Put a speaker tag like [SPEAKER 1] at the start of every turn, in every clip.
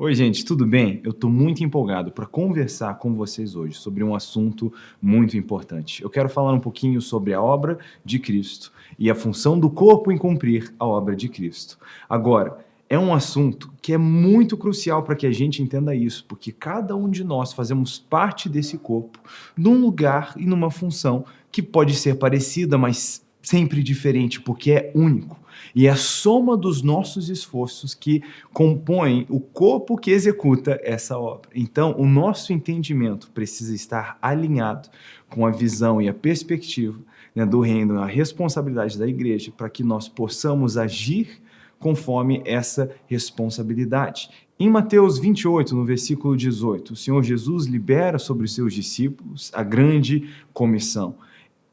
[SPEAKER 1] Oi, gente, tudo bem? Eu estou muito empolgado para conversar com vocês hoje sobre um assunto muito importante. Eu quero falar um pouquinho sobre a obra de Cristo e a função do corpo em cumprir a obra de Cristo. Agora, é um assunto que é muito crucial para que a gente entenda isso, porque cada um de nós fazemos parte desse corpo, num lugar e numa função que pode ser parecida, mas sempre diferente, porque é único. E é a soma dos nossos esforços que compõe o corpo que executa essa obra. Então, o nosso entendimento precisa estar alinhado com a visão e a perspectiva né, do reino, a responsabilidade da igreja, para que nós possamos agir conforme essa responsabilidade. Em Mateus 28, no versículo 18, o Senhor Jesus libera sobre os seus discípulos a grande comissão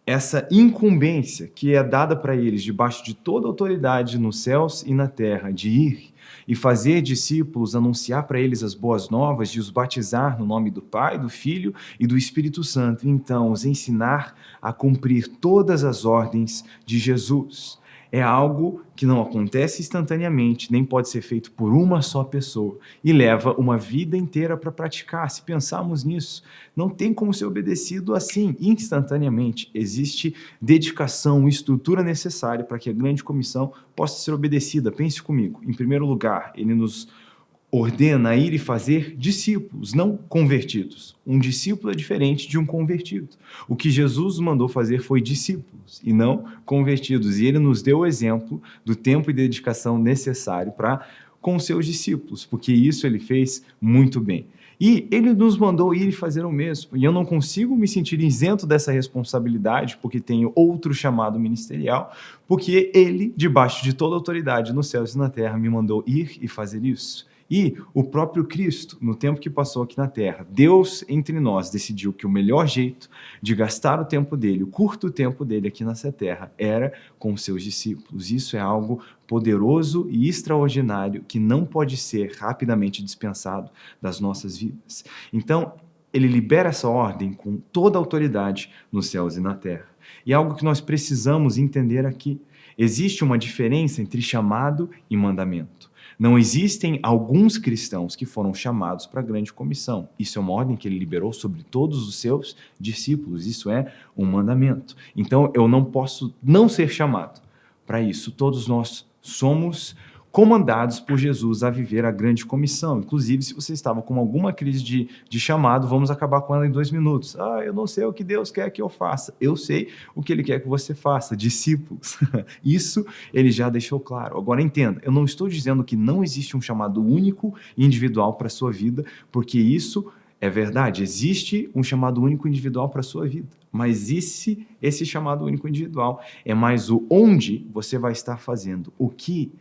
[SPEAKER 1] essa incumbência que é dada para eles debaixo de toda autoridade nos céus e na terra, de ir e fazer discípulos, anunciar para eles as boas novas, de os batizar no nome do Pai, do Filho e do Espírito Santo, e então os ensinar a cumprir todas as ordens de Jesus é algo que não acontece instantaneamente, nem pode ser feito por uma só pessoa e leva uma vida inteira para praticar. Se pensarmos nisso, não tem como ser obedecido assim, instantaneamente. Existe dedicação, estrutura necessária para que a grande comissão possa ser obedecida. Pense comigo. Em primeiro lugar, ele nos ordena ir e fazer discípulos, não convertidos. Um discípulo é diferente de um convertido. O que Jesus mandou fazer foi discípulos e não convertidos. E ele nos deu o exemplo do tempo e dedicação necessário para com seus discípulos, porque isso ele fez muito bem. E ele nos mandou ir e fazer o mesmo. E eu não consigo me sentir isento dessa responsabilidade, porque tenho outro chamado ministerial, porque ele, debaixo de toda autoridade nos céus e na terra, me mandou ir e fazer isso. E o próprio Cristo, no tempo que passou aqui na Terra, Deus entre nós decidiu que o melhor jeito de gastar o tempo dele, o curto tempo dele aqui nessa Terra, era com os seus discípulos. Isso é algo poderoso e extraordinário que não pode ser rapidamente dispensado das nossas vidas. Então, ele libera essa ordem com toda a autoridade nos céus e na terra. E algo que nós precisamos entender aqui. Existe uma diferença entre chamado e mandamento. Não existem alguns cristãos que foram chamados para a grande comissão. Isso é uma ordem que ele liberou sobre todos os seus discípulos. Isso é um mandamento. Então, eu não posso não ser chamado para isso. Todos nós somos comandados por Jesus a viver a grande comissão. Inclusive, se você estava com alguma crise de, de chamado, vamos acabar com ela em dois minutos. Ah, eu não sei o que Deus quer que eu faça. Eu sei o que Ele quer que você faça, discípulos. Isso Ele já deixou claro. Agora, entenda, eu não estou dizendo que não existe um chamado único e individual para a sua vida, porque isso é verdade, existe um chamado único individual para a sua vida, mas esse, esse chamado único individual é mais o onde você vai estar fazendo, o que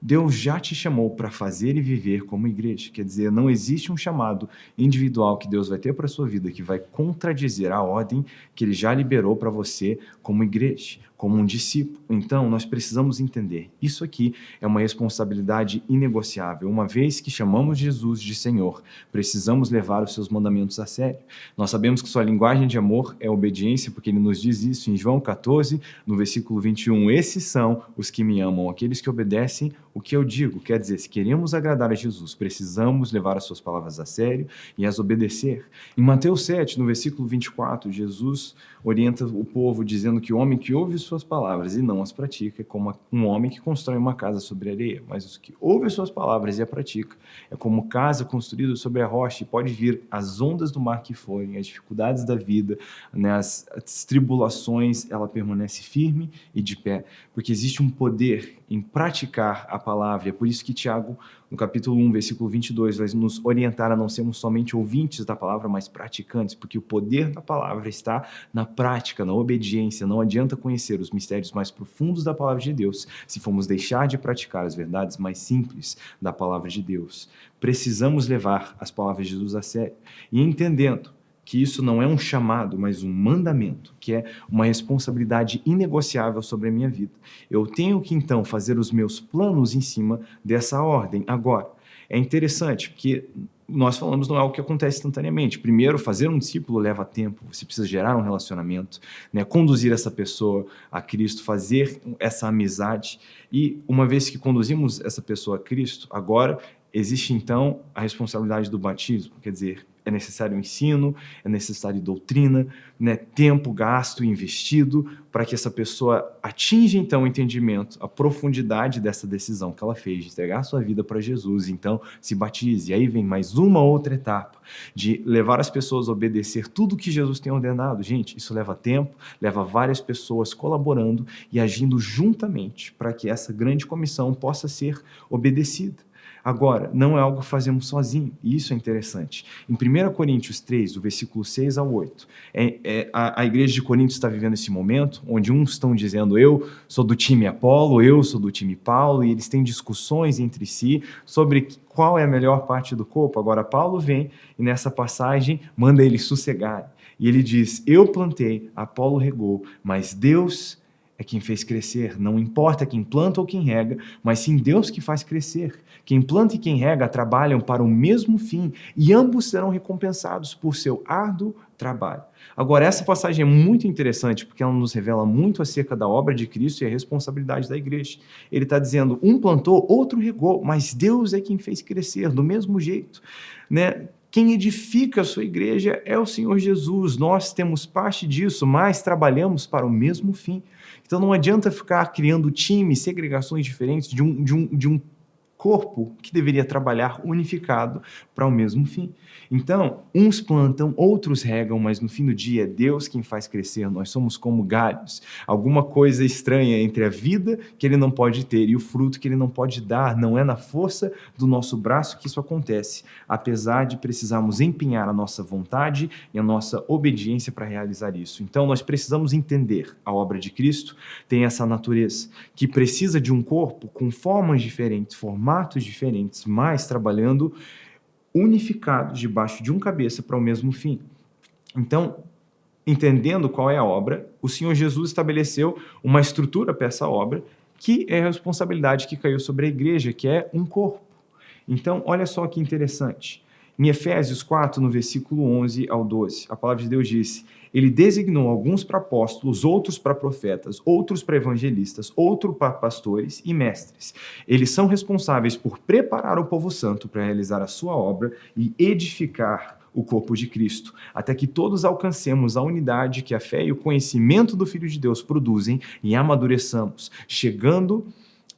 [SPEAKER 1] Deus já te chamou para fazer e viver como igreja. Quer dizer, não existe um chamado individual que Deus vai ter para a sua vida que vai contradizer a ordem que Ele já liberou para você como igreja como um discípulo. Então, nós precisamos entender, isso aqui é uma responsabilidade inegociável. Uma vez que chamamos Jesus de Senhor, precisamos levar os seus mandamentos a sério. Nós sabemos que sua linguagem de amor é obediência, porque ele nos diz isso em João 14, no versículo 21. Esses são os que me amam, aqueles que obedecem o que eu digo. Quer dizer, se queremos agradar a Jesus, precisamos levar as suas palavras a sério e as obedecer. Em Mateus 7, no versículo 24, Jesus orienta o povo dizendo que o homem que ouve suas palavras e não as pratica é como um homem que constrói uma casa sobre areia, mas os que ouve suas palavras e a pratica é como casa construída sobre a rocha e pode vir as ondas do mar que forem, as dificuldades da vida, né, as, as tribulações, ela permanece firme e de pé, porque existe um poder em praticar a palavra. É por isso que Tiago, no capítulo 1, versículo 22, vai nos orientar a não sermos somente ouvintes da palavra, mas praticantes, porque o poder da palavra está na prática, na obediência. Não adianta conhecer os mistérios mais profundos da palavra de Deus se formos deixar de praticar as verdades mais simples da palavra de Deus. Precisamos levar as palavras de Jesus a sério e entendendo que isso não é um chamado, mas um mandamento, que é uma responsabilidade inegociável sobre a minha vida. Eu tenho que, então, fazer os meus planos em cima dessa ordem. Agora, é interessante, porque nós falamos não é algo que acontece instantaneamente. Primeiro, fazer um discípulo leva tempo, você precisa gerar um relacionamento, né? conduzir essa pessoa a Cristo, fazer essa amizade. E uma vez que conduzimos essa pessoa a Cristo, agora existe então a responsabilidade do batismo, quer dizer, é necessário ensino, é necessário doutrina, né, tempo gasto e investido para que essa pessoa atinja então o entendimento, a profundidade dessa decisão que ela fez de entregar sua vida para Jesus, então se batize. E aí vem mais uma outra etapa de levar as pessoas a obedecer tudo que Jesus tem ordenado. Gente, isso leva tempo, leva várias pessoas colaborando e agindo juntamente para que essa grande comissão possa ser obedecida. Agora, não é algo que fazemos sozinho, e isso é interessante. Em 1 Coríntios 3, do versículo 6 ao 8, é, é, a, a, igreja de Coríntios está vivendo esse momento onde uns estão dizendo eu sou do time Apolo, eu sou do time Paulo, e eles têm discussões entre si sobre qual é a melhor parte do corpo. Agora, Paulo vem e nessa passagem manda eles sossegarem. E ele diz: Eu plantei, Apolo regou, mas Deus é quem fez crescer. Não importa quem planta ou quem rega, mas sim Deus que faz crescer. Quem planta e quem rega trabalham para o mesmo fim e ambos serão recompensados por seu árduo trabalho. Agora, essa passagem é muito interessante porque ela nos revela muito acerca da obra de Cristo e a responsabilidade da igreja. Ele está dizendo: um plantou, outro regou, mas Deus é quem fez crescer, do mesmo jeito. Né? Quem edifica a sua igreja é o Senhor Jesus. Nós temos parte disso, mas trabalhamos para o mesmo fim. Então não adianta ficar criando times, segregações diferentes de um, de um, de um corpo que deveria trabalhar unificado para o mesmo fim. Então, uns plantam, outros regam, mas no fim do dia é Deus quem faz crescer. Nós somos como galhos, alguma coisa estranha entre a vida que ele não pode ter e o fruto que ele não pode dar. Não é na força do nosso braço que isso acontece, apesar de precisarmos empenhar a nossa vontade e a nossa obediência para realizar isso. Então, nós precisamos entender a obra de Cristo tem essa natureza que precisa de um corpo com formas diferentes, formatos diferentes, mas trabalhando unificados debaixo de um cabeça para o mesmo fim. Então, entendendo qual é a obra, o Senhor Jesus estabeleceu uma estrutura para essa obra, que é a responsabilidade que caiu sobre a igreja, que é um corpo. Então, olha só que interessante. Em Efésios 4, no versículo 11 ao 12, a palavra de Deus disse: Ele designou alguns para apóstolos, outros para profetas, outros para evangelistas, outros para pastores e mestres. Eles são responsáveis por preparar o povo santo para realizar a sua obra e edificar o corpo de Cristo, até que todos alcancemos a unidade que a fé e o conhecimento do Filho de Deus produzem e amadureçamos, chegando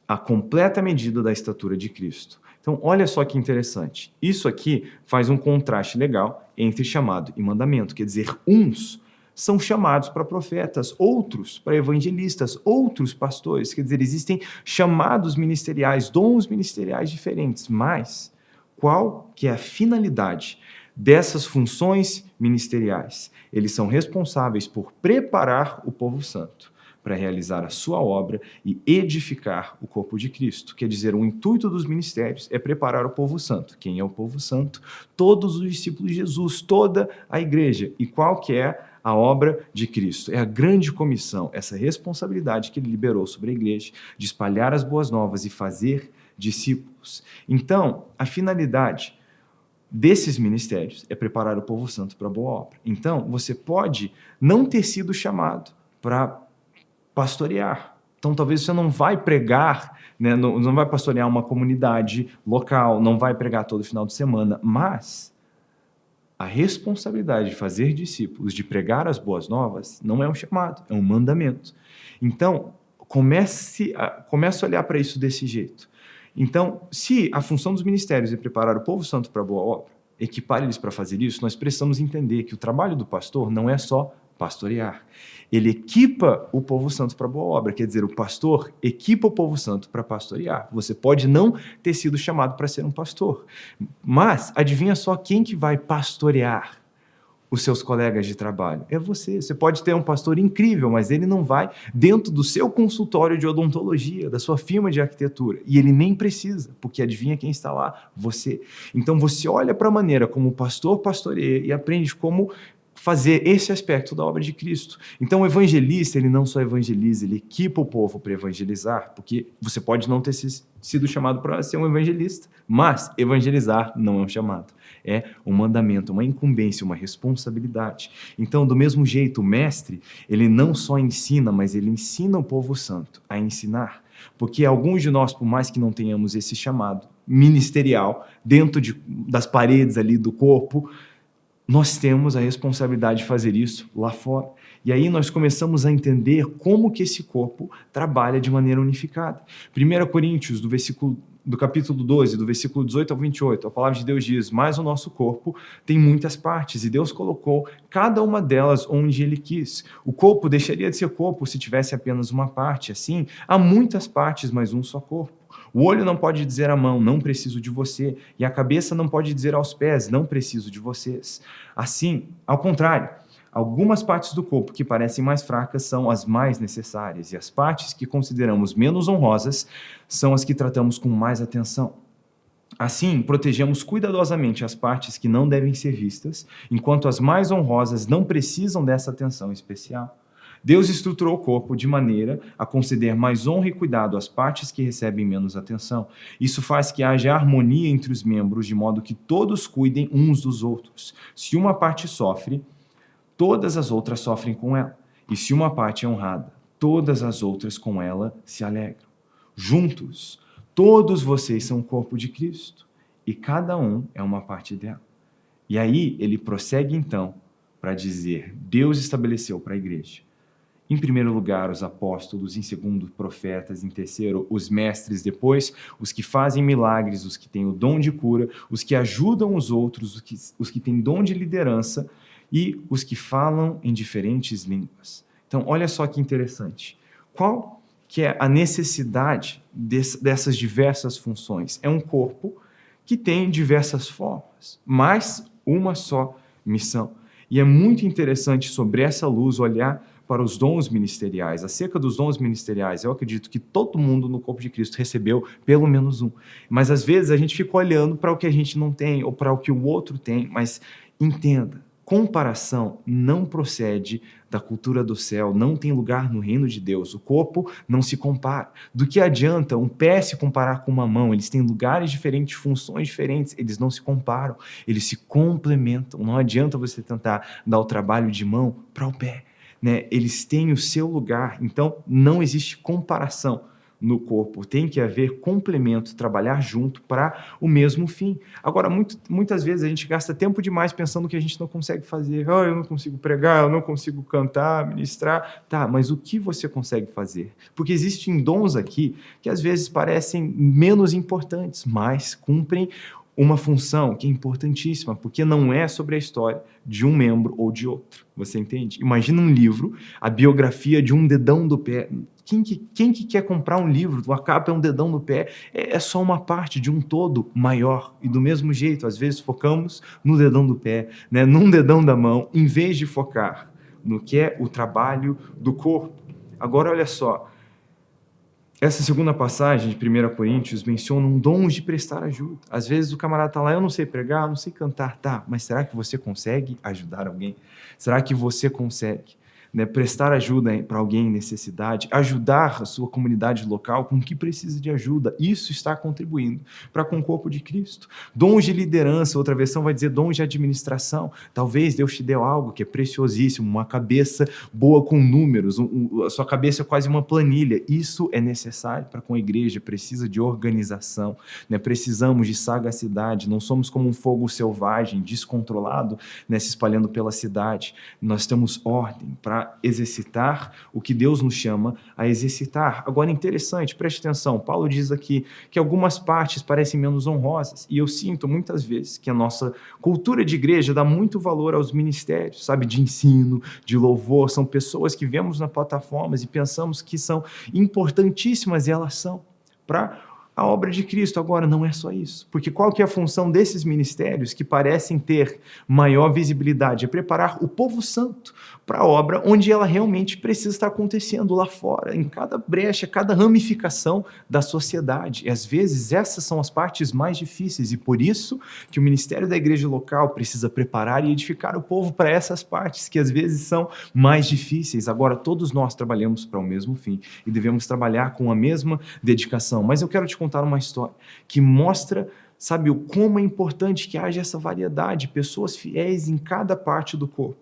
[SPEAKER 1] à completa medida da estatura de Cristo. Então, olha só que interessante. Isso aqui faz um contraste legal entre chamado e mandamento. Quer dizer, uns são chamados para profetas, outros para evangelistas, outros pastores. Quer dizer, existem chamados ministeriais, dons ministeriais diferentes, mas qual que é a finalidade dessas funções ministeriais? Eles são responsáveis por preparar o povo santo para realizar a sua obra e edificar o corpo de Cristo. Quer dizer, o intuito dos ministérios é preparar o povo santo. Quem é o povo santo? Todos os discípulos de Jesus, toda a igreja. E qual que é a obra de Cristo? É a grande comissão, essa responsabilidade que ele liberou sobre a igreja de espalhar as boas novas e fazer discípulos. Então, a finalidade desses ministérios é preparar o povo santo para a boa obra. Então, você pode não ter sido chamado para pastorear. Então, talvez você não vai pregar, né, não, não vai pastorear uma comunidade local, não vai pregar todo final de semana, mas a responsabilidade de fazer discípulos, de pregar as boas novas, não é um chamado, é um mandamento. Então, comece a, comece a olhar para isso desse jeito. Então, se a função dos ministérios é preparar o povo santo para a boa obra, equipar eles para fazer isso, nós precisamos entender que o trabalho do pastor não é só pastorear. Ele equipa o povo santo para boa obra, quer dizer, o pastor equipa o povo santo para pastorear. Você pode não ter sido chamado para ser um pastor, mas adivinha só quem que vai pastorear os seus colegas de trabalho? É você. Você pode ter um pastor incrível, mas ele não vai dentro do seu consultório de odontologia, da sua firma de arquitetura. E ele nem precisa, porque adivinha quem está lá? Você. Então você olha para a maneira como o pastor pastoreia e aprende como fazer esse aspecto da obra de Cristo. Então, o evangelista, ele não só evangeliza, ele equipa o povo para evangelizar, porque você pode não ter sido chamado para ser um evangelista, mas evangelizar não é um chamado. É um mandamento, uma incumbência, uma responsabilidade. Então, do mesmo jeito, o mestre, ele não só ensina, mas ele ensina o povo santo a ensinar. Porque alguns de nós, por mais que não tenhamos esse chamado ministerial, dentro de, das paredes ali do corpo, nós temos a responsabilidade de fazer isso lá fora. E aí nós começamos a entender como que esse corpo trabalha de maneira unificada. 1 Coríntios, do versículo do capítulo 12, do versículo 18 ao 28, a palavra de Deus diz: Mas o nosso corpo tem muitas partes, e Deus colocou cada uma delas onde Ele quis. O corpo deixaria de ser corpo se tivesse apenas uma parte. Assim, há muitas partes, mas um só corpo. O olho não pode dizer à mão, não preciso de você, e a cabeça não pode dizer aos pés, não preciso de vocês. Assim, ao contrário, Algumas partes do corpo que parecem mais fracas são as mais necessárias, e as partes que consideramos menos honrosas são as que tratamos com mais atenção. Assim, protegemos cuidadosamente as partes que não devem ser vistas, enquanto as mais honrosas não precisam dessa atenção especial. Deus estruturou o corpo de maneira a conceder mais honra e cuidado às partes que recebem menos atenção. Isso faz que haja harmonia entre os membros, de modo que todos cuidem uns dos outros. Se uma parte sofre, todas as outras sofrem com ela. E se uma parte é honrada, todas as outras com ela se alegram. Juntos, todos vocês são o corpo de Cristo e cada um é uma parte dela. E aí ele prossegue então para dizer: Deus estabeleceu para a igreja. Em primeiro lugar, os apóstolos, em segundo, profetas, em terceiro, os mestres, depois, os que fazem milagres, os que têm o dom de cura, os que ajudam os outros, os que, os que têm dom de liderança, e os que falam em diferentes línguas. Então, olha só que interessante. Qual que é a necessidade dessas diversas funções? É um corpo que tem diversas formas, mas uma só missão. E é muito interessante sobre essa luz olhar para os dons ministeriais. Acerca dos dons ministeriais, eu acredito que todo mundo no corpo de Cristo recebeu pelo menos um. Mas às vezes a gente fica olhando para o que a gente não tem ou para o que o outro tem, mas entenda, comparação não procede da cultura do céu, não tem lugar no reino de Deus. O corpo não se compara. Do que adianta um pé se comparar com uma mão? Eles têm lugares diferentes, funções diferentes, eles não se comparam, eles se complementam. Não adianta você tentar dar o trabalho de mão para o pé. Né? Eles têm o seu lugar, então não existe comparação no corpo. Tem que haver complemento, trabalhar junto para o mesmo fim. Agora, muito, muitas vezes a gente gasta tempo demais pensando que a gente não consegue fazer. Oh, eu não consigo pregar, eu não consigo cantar, ministrar. Tá, mas o que você consegue fazer? Porque existem dons aqui que às vezes parecem menos importantes, mas cumprem uma função que é importantíssima, porque não é sobre a história de um membro ou de outro. Você entende? Imagina um livro, a biografia de um dedão do pé. Quem que, quem que quer comprar um livro? A capa é um dedão do pé. É, é só uma parte de um todo maior. E do mesmo jeito, às vezes focamos no dedão do pé, né, num dedão da mão, em vez de focar no que é o trabalho do corpo. Agora, olha só, essa segunda passagem de 1 Coríntios menciona um dom de prestar ajuda. Às vezes o camarada está lá, eu não sei pregar, eu não sei cantar, tá, mas será que você consegue ajudar alguém? Será que você consegue? Né, prestar ajuda para alguém em necessidade, ajudar a sua comunidade local com o que precisa de ajuda. Isso está contribuindo para com o corpo de Cristo. Dons de liderança, outra versão vai dizer dons de administração. Talvez Deus te deu algo que é preciosíssimo, uma cabeça boa com números, um, um, a sua cabeça é quase uma planilha. Isso é necessário para com a igreja, precisa de organização, né? precisamos de sagacidade, não somos como um fogo selvagem, descontrolado, né, se espalhando pela cidade. Nós temos ordem para exercitar o que Deus nos chama a exercitar. Agora, interessante, preste atenção, Paulo diz aqui que algumas partes parecem menos honrosas, e eu sinto muitas vezes que a nossa cultura de igreja dá muito valor aos ministérios, sabe, de ensino, de louvor, são pessoas que vemos nas plataformas e pensamos que são importantíssimas, e elas são, para a obra de Cristo. Agora, não é só isso. Porque qual que é a função desses ministérios que parecem ter maior visibilidade? É preparar o povo santo para a obra onde ela realmente precisa estar acontecendo lá fora, em cada brecha, cada ramificação da sociedade. E às vezes essas são as partes mais difíceis e por isso que o ministério da igreja local precisa preparar e edificar o povo para essas partes que às vezes são mais difíceis. Agora, todos nós trabalhamos para o mesmo fim e devemos trabalhar com a mesma dedicação. Mas eu quero te contar uma história que mostra sabe, o como é importante que haja essa variedade, pessoas fiéis em cada parte do corpo.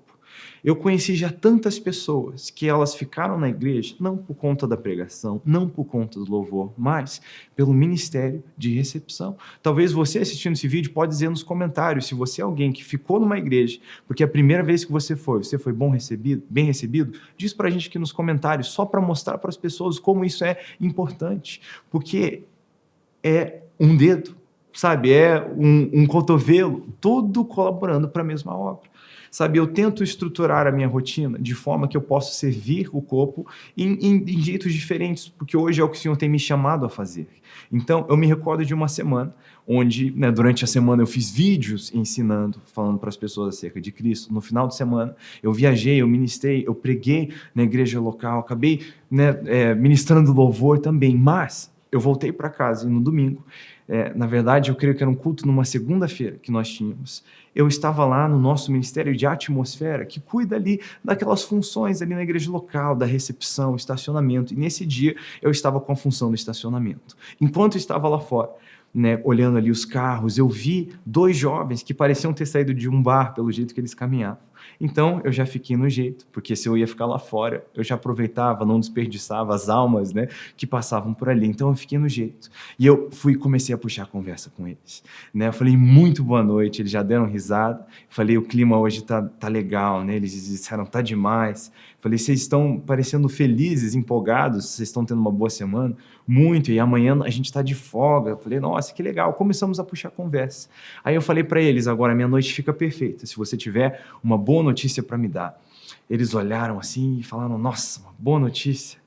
[SPEAKER 1] Eu conheci já tantas pessoas que elas ficaram na igreja não por conta da pregação, não por conta do louvor, mas pelo ministério de recepção. Talvez você assistindo esse vídeo pode dizer nos comentários se você é alguém que ficou numa igreja porque a primeira vez que você foi, você foi bom recebido, bem recebido, diz pra gente aqui nos comentários, só para mostrar para as pessoas como isso é importante, porque é um dedo, sabe? É um, um cotovelo, tudo colaborando para a mesma obra. Sabe, eu tento estruturar a minha rotina de forma que eu possa servir o corpo em, em, em, jeitos diferentes, porque hoje é o que o Senhor tem me chamado a fazer. Então, eu me recordo de uma semana onde, né, durante a semana, eu fiz vídeos ensinando, falando para as pessoas acerca de Cristo. No final de semana, eu viajei, eu ministrei, eu preguei na igreja local, acabei né, é, ministrando louvor também, mas eu voltei para casa e no domingo é, na verdade, eu creio que era um culto numa segunda-feira que nós tínhamos. Eu estava lá no nosso Ministério de Atmosfera, que cuida ali daquelas funções ali na igreja local, da recepção, estacionamento. E nesse dia eu estava com a função do estacionamento. Enquanto eu estava lá fora, né, olhando ali os carros, eu vi dois jovens que pareciam ter saído de um bar pelo jeito que eles caminhavam. Então eu já fiquei no jeito, porque se eu ia ficar lá fora, eu já aproveitava, não desperdiçava as almas né, que passavam por ali. Então eu fiquei no jeito. E eu fui comecei a puxar a conversa com eles. Né? Eu falei, muito boa noite, eles já deram risada. Eu falei, o clima hoje tá, tá legal, né? Eles disseram, tá demais. Falei, vocês estão parecendo felizes, empolgados, vocês estão tendo uma boa semana? Muito, e amanhã a gente está de folga. Falei, nossa, que legal. Começamos a puxar conversa. Aí eu falei para eles, agora minha noite fica perfeita. Se você tiver uma boa notícia para me dar. Eles olharam assim e falaram, nossa, uma boa notícia.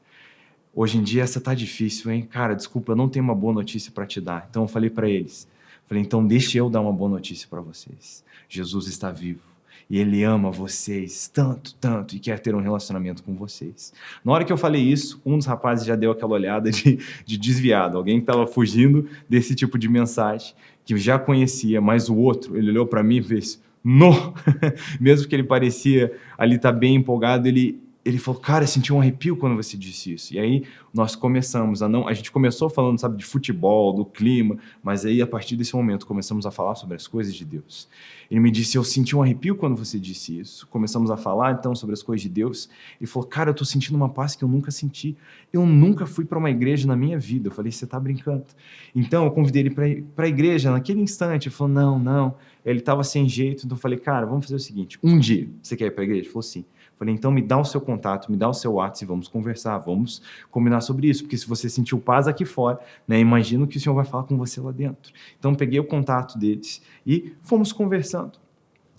[SPEAKER 1] Hoje em dia essa tá difícil, hein? Cara, desculpa, eu não tenho uma boa notícia para te dar. Então eu falei para eles, falei, então deixe eu dar uma boa notícia para vocês. Jesus está vivo e ele ama vocês tanto, tanto e quer ter um relacionamento com vocês. Na hora que eu falei isso, um dos rapazes já deu aquela olhada de, de desviado, alguém que estava fugindo desse tipo de mensagem, que já conhecia, mas o outro, ele olhou para mim e fez, no! Mesmo que ele parecia ali estar tá bem empolgado, ele, ele falou, cara, eu senti um arrepio quando você disse isso. E aí nós começamos a não... A gente começou falando, sabe, de futebol, do clima, mas aí a partir desse momento começamos a falar sobre as coisas de Deus. Ele me disse, eu senti um arrepio quando você disse isso. Começamos a falar, então, sobre as coisas de Deus. Ele falou, cara, eu estou sentindo uma paz que eu nunca senti. Eu nunca fui para uma igreja na minha vida. Eu falei, você está brincando. Então, eu convidei ele para a igreja naquele instante. Ele falou, não, não. Ele estava sem jeito, então eu falei, cara, vamos fazer o seguinte, um dia, você quer ir para a igreja? Ele falou, sim. Falei, então me dá o seu contato, me dá o seu WhatsApp e vamos conversar, vamos combinar sobre isso, porque se você sentiu paz aqui fora, né, imagino que o Senhor vai falar com você lá dentro. Então peguei o contato deles e fomos conversando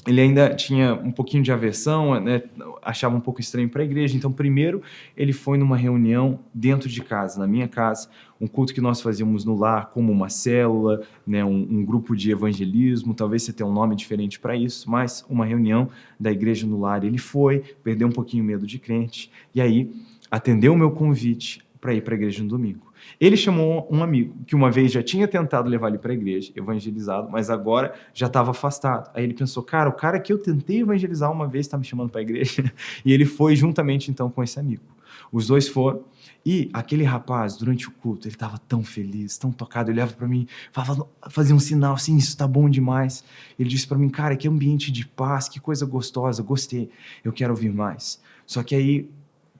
[SPEAKER 1] ele ainda tinha um pouquinho de aversão, né, achava um pouco estranho para a igreja. Então, primeiro, ele foi numa reunião dentro de casa, na minha casa, um culto que nós fazíamos no lar, como uma célula, né, um, um grupo de evangelismo. Talvez você tenha um nome diferente para isso, mas uma reunião da igreja no lar. Ele foi, perdeu um pouquinho o medo de crente, e aí atendeu o meu convite para ir para a igreja no domingo. Ele chamou um amigo que uma vez já tinha tentado levar ele para a igreja, evangelizado, mas agora já estava afastado. Aí ele pensou, cara, o cara que eu tentei evangelizar uma vez está me chamando para a igreja. E ele foi juntamente então com esse amigo. Os dois foram. E aquele rapaz, durante o culto, ele estava tão feliz, tão tocado. Ele olhava para mim, fazia um sinal assim: Isso está bom demais. Ele disse para mim, cara, que ambiente de paz, que coisa gostosa, gostei, eu quero ouvir mais. Só que aí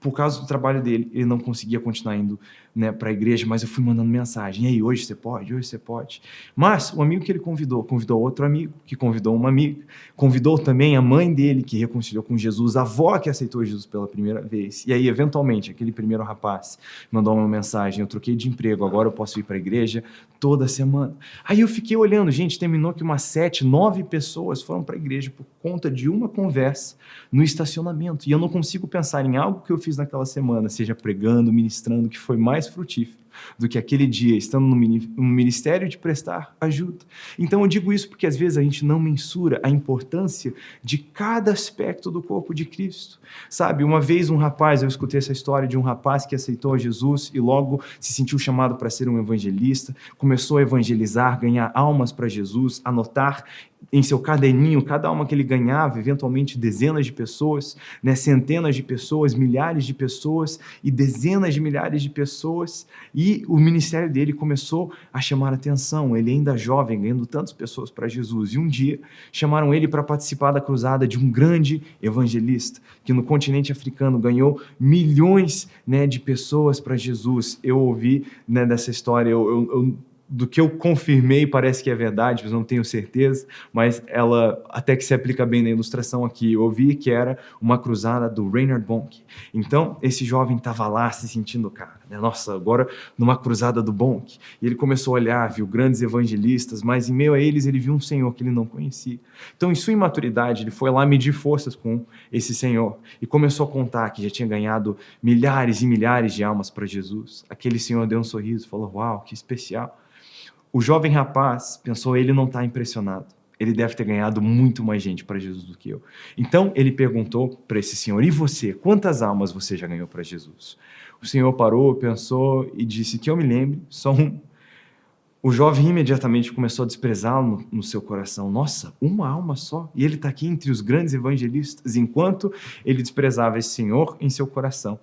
[SPEAKER 1] por causa do trabalho dele, ele não conseguia continuar indo né, para a igreja, mas eu fui mandando mensagem. E aí, hoje você pode? Hoje você pode? Mas o amigo que ele convidou, convidou outro amigo, que convidou uma amiga, convidou também a mãe dele, que reconciliou com Jesus, a avó que aceitou Jesus pela primeira vez. E aí, eventualmente, aquele primeiro rapaz mandou uma mensagem: Eu troquei de emprego, agora eu posso ir para a igreja toda semana. Aí eu fiquei olhando, gente, terminou que umas sete, nove pessoas foram para a igreja por conta de uma conversa no estacionamento. E eu não consigo pensar em algo que eu fiz naquela semana, seja pregando, ministrando, que foi mais frutífero do que aquele dia estando no ministério de prestar ajuda. Então eu digo isso porque às vezes a gente não mensura a importância de cada aspecto do corpo de Cristo. Sabe, uma vez um rapaz, eu escutei essa história de um rapaz que aceitou Jesus e logo se sentiu chamado para ser um evangelista, começou a evangelizar, ganhar almas para Jesus, anotar em seu caderninho cada alma que ele ganhava, eventualmente dezenas de pessoas, né, centenas de pessoas, milhares de pessoas e dezenas de milhares de pessoas. E o ministério dele começou a chamar atenção. Ele ainda jovem, ganhando tantas pessoas para Jesus. E um dia chamaram ele para participar da cruzada de um grande evangelista que no continente africano ganhou milhões né, de pessoas para Jesus. Eu ouvi né, dessa história, eu, eu, eu do que eu confirmei parece que é verdade, mas não tenho certeza, mas ela até que se aplica bem na ilustração aqui. Eu ouvi que era uma cruzada do Reinhard Bonk. Então, esse jovem estava lá se sentindo, cara, né? nossa, agora numa cruzada do Bonk. E ele começou a olhar, viu grandes evangelistas, mas em meio a eles ele viu um senhor que ele não conhecia. Então, em sua imaturidade, ele foi lá medir forças com esse senhor e começou a contar que já tinha ganhado milhares e milhares de almas para Jesus. Aquele senhor deu um sorriso, falou: Uau, que especial. O jovem rapaz pensou, ele não está impressionado. Ele deve ter ganhado muito mais gente para Jesus do que eu. Então ele perguntou para esse senhor: E você? Quantas almas você já ganhou para Jesus? O senhor parou, pensou e disse: Que eu me lembre, só um. O jovem imediatamente começou a desprezá-lo no, no, seu coração. Nossa, uma alma só? E ele está aqui entre os grandes evangelistas, enquanto ele desprezava esse senhor em seu coração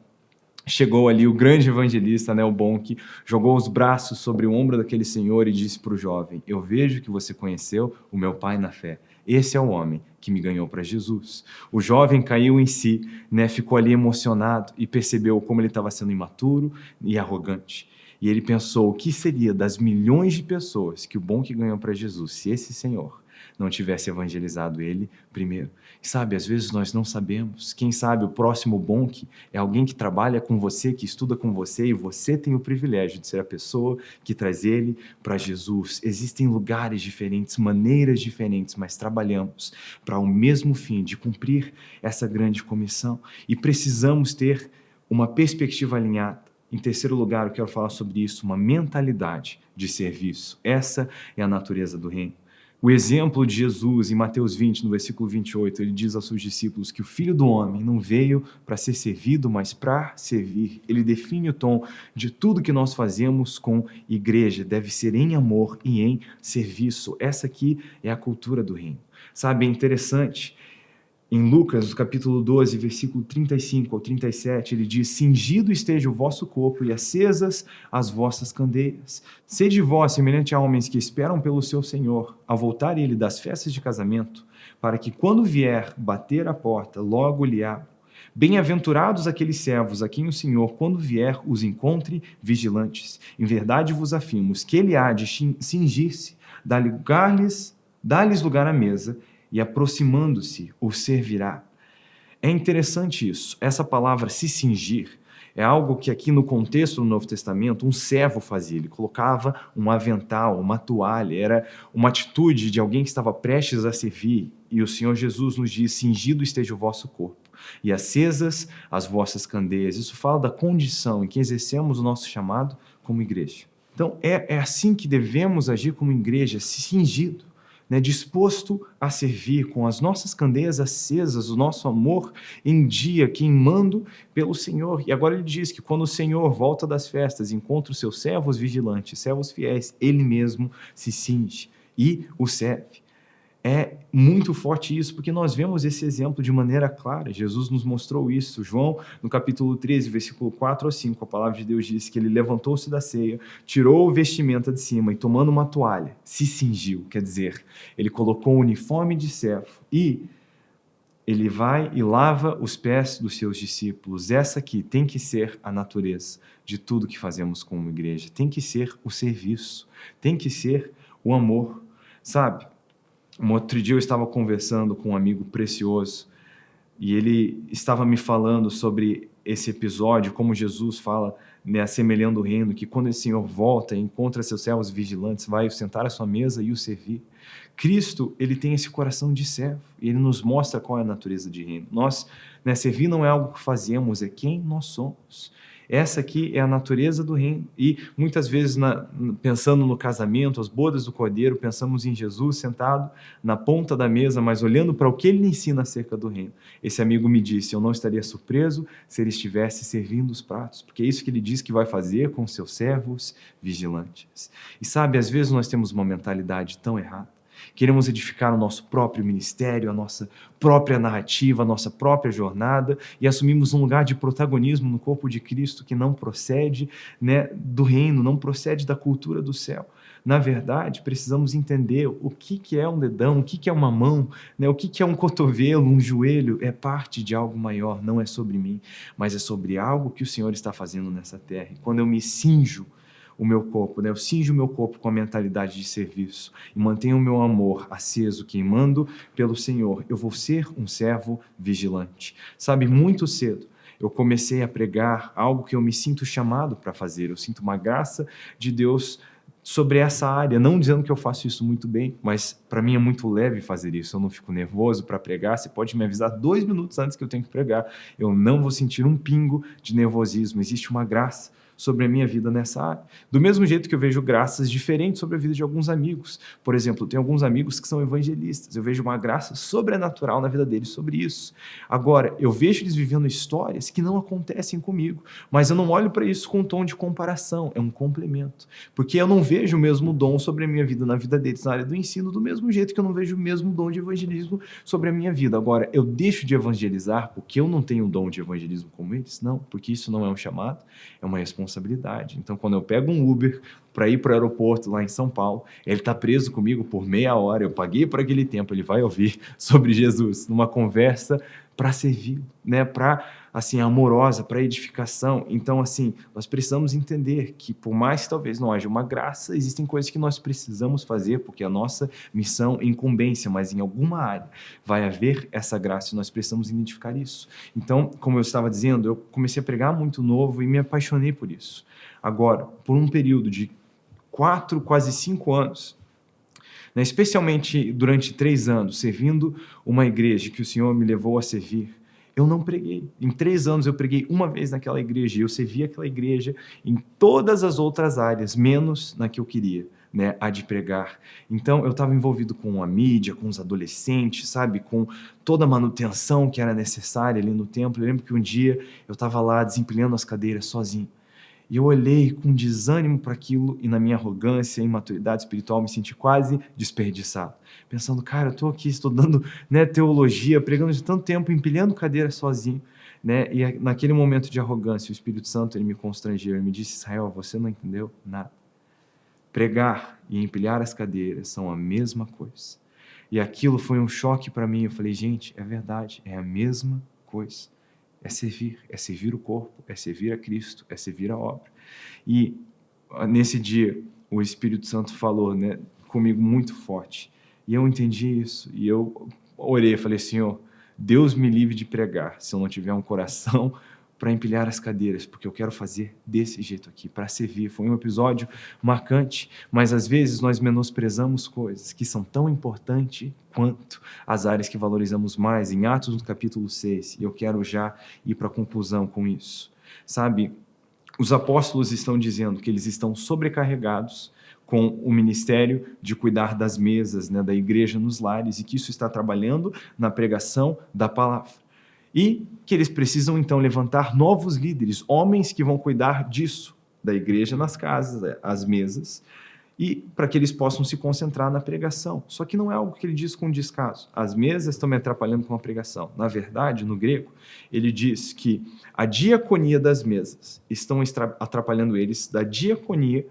[SPEAKER 1] chegou ali o grande evangelista, né, o Bonk, jogou os braços sobre o ombro daquele senhor e disse para o jovem: Eu vejo que você conheceu o meu pai na fé. Esse é o homem que me ganhou para Jesus. O jovem caiu em si, né, ficou ali emocionado e percebeu como ele estava sendo imaturo e arrogante. E ele pensou: o que seria das milhões de pessoas que o Bonk ganhou para Jesus se esse senhor não tivesse evangelizado ele primeiro. E sabe, às vezes nós não sabemos. Quem sabe o próximo Bonk é alguém que trabalha com você, que estuda com você e você tem o privilégio de ser a pessoa que traz ele para Jesus. Existem lugares diferentes, maneiras diferentes, mas trabalhamos para o mesmo fim de cumprir essa grande comissão e precisamos ter uma perspectiva alinhada. Em terceiro lugar, eu quero falar sobre isso, uma mentalidade de serviço. Essa é a natureza do reino. O exemplo de Jesus em Mateus 20, no versículo 28, ele diz aos seus discípulos que o Filho do Homem não veio para ser servido, mas para servir. Ele define o tom de tudo que nós fazemos com igreja, deve ser em amor e em serviço. Essa aqui é a cultura do reino. Sabe, é interessante em Lucas, capítulo 12, versículo 35 ao 37, ele diz: Cingido esteja o vosso corpo e acesas as vossas candeias. Sede vós semelhante a homens que esperam pelo seu Senhor, ao voltar ele das festas de casamento, para que quando vier bater a porta, logo lhe abra. Bem-aventurados aqueles servos a quem o Senhor, quando vier, os encontre vigilantes. Em verdade vos afirmo que ele há de cingir-se, dar-lhes lugar à mesa, e aproximando-se o servirá. É interessante isso. Essa palavra se cingir é algo que aqui no contexto do Novo Testamento um servo fazia. Ele colocava um avental, uma toalha, era uma atitude de alguém que estava prestes a servir. E o Senhor Jesus nos diz: cingido esteja o vosso corpo e acesas as vossas candeias. Isso fala da condição em que exercemos o nosso chamado como igreja. Então é, é assim que devemos agir como igreja, cingido né, disposto a servir com as nossas candeias acesas, o nosso amor em dia, queimando pelo Senhor. E agora ele diz que quando o Senhor volta das festas, encontra os seus servos vigilantes, servos fiéis, ele mesmo se cinge e o serve é muito forte isso, porque nós vemos esse exemplo de maneira clara. Jesus nos mostrou isso. João, no capítulo 13, versículo 4 a 5, a palavra de Deus diz que ele levantou-se da ceia, tirou o vestimenta de cima e, tomando uma toalha, se cingiu. Quer dizer, ele colocou o um uniforme de servo e ele vai e lava os pés dos seus discípulos. Essa aqui tem que ser a natureza de tudo que fazemos como igreja. Tem que ser o serviço, tem que ser o amor. Sabe? Um outro dia eu estava conversando com um amigo precioso e ele estava me falando sobre esse episódio, como Jesus fala, né, assemelhando o reino, que quando esse Senhor volta encontra seus servos vigilantes, vai sentar à sua mesa e o servir. Cristo, ele tem esse coração de servo e ele nos mostra qual é a natureza de reino. Nós, né, servir não é algo que fazemos, é quem nós somos. Essa aqui é a natureza do reino. E muitas vezes, na, pensando no casamento, as bodas do cordeiro, pensamos em Jesus sentado na ponta da mesa, mas olhando para o que ele ensina acerca do reino. Esse amigo me disse: Eu não estaria surpreso se ele estivesse servindo os pratos, porque é isso que ele diz que vai fazer com seus servos vigilantes. E sabe, às vezes nós temos uma mentalidade tão errada. Queremos edificar o nosso próprio ministério, a nossa própria narrativa, a nossa própria jornada e assumimos um lugar de protagonismo no corpo de Cristo que não procede né, do reino, não procede da cultura do céu. Na verdade, precisamos entender o que, que é um dedão, o que, que é uma mão, né? o que, que é um cotovelo, um joelho. É parte de algo maior, não é sobre mim, mas é sobre algo que o Senhor está fazendo nessa terra. E quando eu me cinjo o meu corpo, né? eu cinjo o meu corpo com a mentalidade de serviço e mantenho o meu amor aceso, queimando pelo Senhor, eu vou ser um servo vigilante. Sabe, muito cedo, eu comecei a pregar algo que eu me sinto chamado para fazer. Eu sinto uma graça de Deus sobre essa área, não dizendo que eu faço isso muito bem, mas para mim é muito leve fazer isso, eu não fico nervoso para pregar, você pode me avisar dois minutos antes que eu tenho que pregar, eu não vou sentir um pingo de nervosismo, existe uma graça sobre a minha vida nessa área. Do mesmo jeito que eu vejo graças diferentes sobre a vida de alguns amigos. Por exemplo, tenho alguns amigos que são evangelistas, eu vejo uma graça sobrenatural na vida deles sobre isso. Agora, eu vejo eles vivendo histórias que não acontecem comigo, mas eu não olho para isso com um tom de comparação, é um complemento. Porque eu não vejo o mesmo dom sobre a minha vida na vida deles na área do ensino, do mesmo jeito que eu não vejo o mesmo dom de evangelismo sobre a minha vida. Agora, eu deixo de evangelizar porque eu não tenho o dom de evangelismo como eles? Não, porque isso não é um chamado, é uma responsabilidade responsabilidade. Então, quando eu pego um Uber para ir para o aeroporto lá em São Paulo, ele está preso comigo por meia hora, eu paguei por aquele tempo, ele vai ouvir sobre Jesus, numa conversa para servir, né? para assim amorosa, para edificação. Então, assim, nós precisamos entender que por mais que talvez não haja uma graça, existem coisas que nós precisamos fazer, porque a nossa missão é incumbência, mas em alguma área vai haver essa graça e nós precisamos identificar isso. Então, como eu estava dizendo, eu comecei a pregar muito novo e me apaixonei por isso. Agora, por um período de quatro, quase cinco anos, né, especialmente durante três anos, servindo uma igreja que o Senhor me levou a servir, eu não preguei. Em três anos eu preguei uma vez naquela igreja e eu servi aquela igreja em todas as outras áreas, menos na que eu queria, né, a de pregar. Então eu estava envolvido com a mídia, com os adolescentes, sabe, com toda a manutenção que era necessária ali no templo. Eu lembro que um dia eu estava lá desempilhando as cadeiras sozinho. E eu olhei com desânimo para aquilo e na minha arrogância e imaturidade espiritual me senti quase desperdiçado. Pensando, cara, eu estou aqui estudando né, teologia, pregando de tanto tempo, empilhando cadeira sozinho. Né? E naquele momento de arrogância, o Espírito Santo ele me constrangeu e me disse, Israel, você não entendeu nada. Pregar e empilhar as cadeiras são a mesma coisa. E aquilo foi um choque para mim. Eu falei, gente, é verdade, é a mesma coisa é servir, é servir o corpo, é servir a Cristo, é servir a obra. E ah, nesse dia o Espírito Santo falou né, comigo muito forte. E eu entendi isso. E eu orei, falei, Senhor, Deus me livre de pregar se eu não tiver um coração para empilhar as cadeiras, porque eu quero fazer desse jeito aqui, para servir. Foi um episódio marcante, mas às vezes nós menosprezamos coisas que são tão importantes quanto as áreas que valorizamos mais. Em Atos, no capítulo 6, e eu quero já ir para a conclusão com isso. Sabe, os apóstolos estão dizendo que eles estão sobrecarregados com o ministério de cuidar das mesas né, da igreja nos lares e que isso está trabalhando na pregação da palavra e que eles precisam então levantar novos líderes, homens que vão cuidar disso, da igreja nas casas, às mesas, e para que eles possam se concentrar na pregação. Só que não é algo que ele diz com descaso. As mesas estão me atrapalhando com a pregação. Na verdade, no grego, ele diz que a diaconia das mesas estão atrapalhando eles da diaconia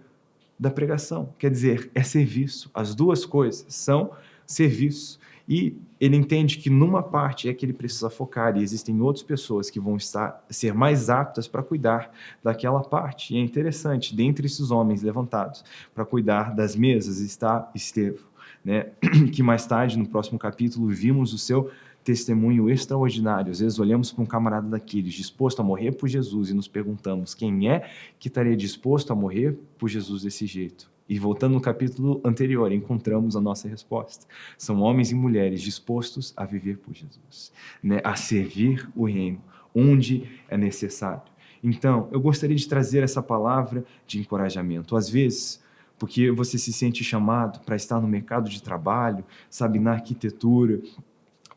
[SPEAKER 1] da pregação. Quer dizer, é serviço. As duas coisas são serviço. E ele entende que numa parte é que ele precisa focar e existem outras pessoas que vão estar ser mais aptas para cuidar daquela parte. E é interessante, dentre esses homens levantados para cuidar das mesas está Estevão, né? que mais tarde, no próximo capítulo, vimos o seu testemunho extraordinário. Às vezes olhamos para um camarada daqueles disposto a morrer por Jesus e nos perguntamos quem é que estaria disposto a morrer por Jesus desse jeito. E voltando no capítulo anterior, encontramos a nossa resposta. São homens e mulheres dispostos a viver por Jesus, né? a servir o reino, onde é necessário. Então, eu gostaria de trazer essa palavra de encorajamento. Às vezes, porque você se sente chamado para estar no mercado de trabalho, sabe, na arquitetura,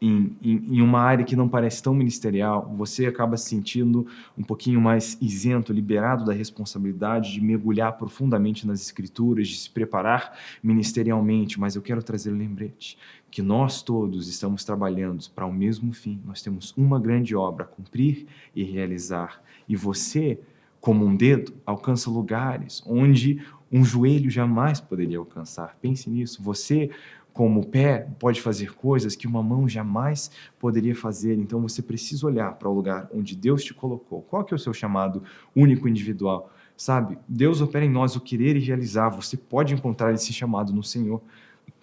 [SPEAKER 1] em, em, em, uma área que não parece tão ministerial, você acaba se sentindo um pouquinho mais isento, liberado da responsabilidade de mergulhar profundamente nas escrituras, de se preparar ministerialmente, mas eu quero trazer um lembrete que nós todos estamos trabalhando para o mesmo fim. Nós temos uma grande obra a cumprir e realizar. E você, como um dedo, alcança lugares onde um joelho jamais poderia alcançar. Pense nisso. Você como o pé pode fazer coisas que uma mão jamais poderia fazer. Então você precisa olhar para o lugar onde Deus te colocou. Qual que é o seu chamado único individual? Sabe, Deus opera em nós o querer e realizar. Você pode encontrar esse chamado no Senhor.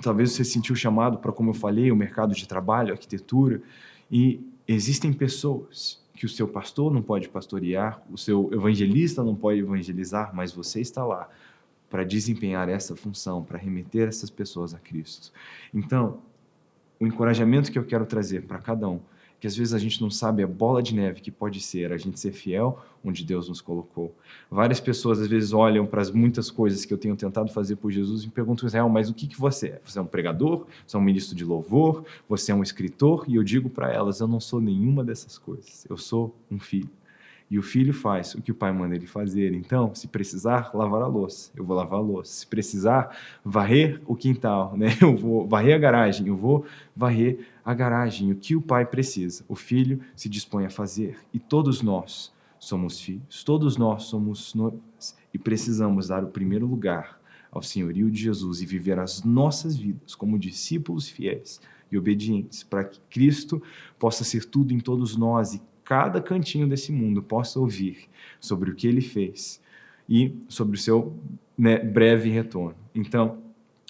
[SPEAKER 1] Talvez você sentiu chamado para, como eu falei, o mercado de trabalho, arquitetura. E existem pessoas que o seu pastor não pode pastorear, o seu evangelista não pode evangelizar, mas você está lá para desempenhar essa função, para remeter essas pessoas a Cristo. Então, o encorajamento que eu quero trazer para cada um, que às vezes a gente não sabe a bola de neve que pode ser a gente ser fiel onde Deus nos colocou. Várias pessoas às vezes olham para as muitas coisas que eu tenho tentado fazer por Jesus e me perguntam, Israel, mas o que, que você é? Você é um pregador? Você é um ministro de louvor? Você é um escritor? E eu digo para elas, eu não sou nenhuma dessas coisas. Eu sou um filho. E o filho faz o que o pai manda ele fazer. Então, se precisar lavar a louça, eu vou lavar a louça. Se precisar varrer o quintal, né? eu vou varrer a garagem, eu vou varrer a garagem. O que o pai precisa, o filho se dispõe a fazer. E todos nós somos filhos, todos nós somos noivas e precisamos dar o primeiro lugar ao senhorio de Jesus e viver as nossas vidas como discípulos fiéis e obedientes, para que Cristo possa ser tudo em todos nós e cada cantinho desse mundo possa ouvir sobre o que ele fez e sobre o seu né, breve retorno. Então,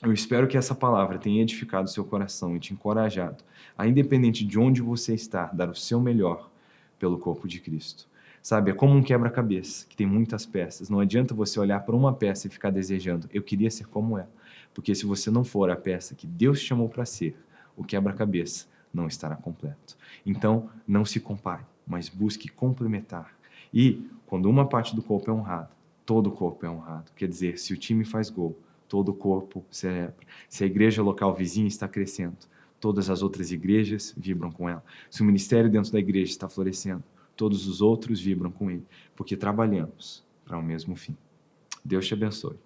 [SPEAKER 1] eu espero que essa palavra tenha edificado seu coração e te encorajado a, independente de onde você está, dar o seu melhor pelo corpo de Cristo. Sabe, é como um quebra-cabeça, que tem muitas peças. Não adianta você olhar para uma peça e ficar desejando, eu queria ser como ela. Porque se você não for a peça que Deus chamou para ser, o quebra-cabeça não estará completo. Então, não se compare mas busque complementar. E quando uma parte do corpo é honrada, todo o corpo é honrado. Quer dizer, se o time faz gol, todo o corpo celebra. Se a igreja local vizinha está crescendo, todas as outras igrejas vibram com ela. Se o ministério dentro da igreja está florescendo, todos os outros vibram com ele, porque trabalhamos para o mesmo fim. Deus te abençoe.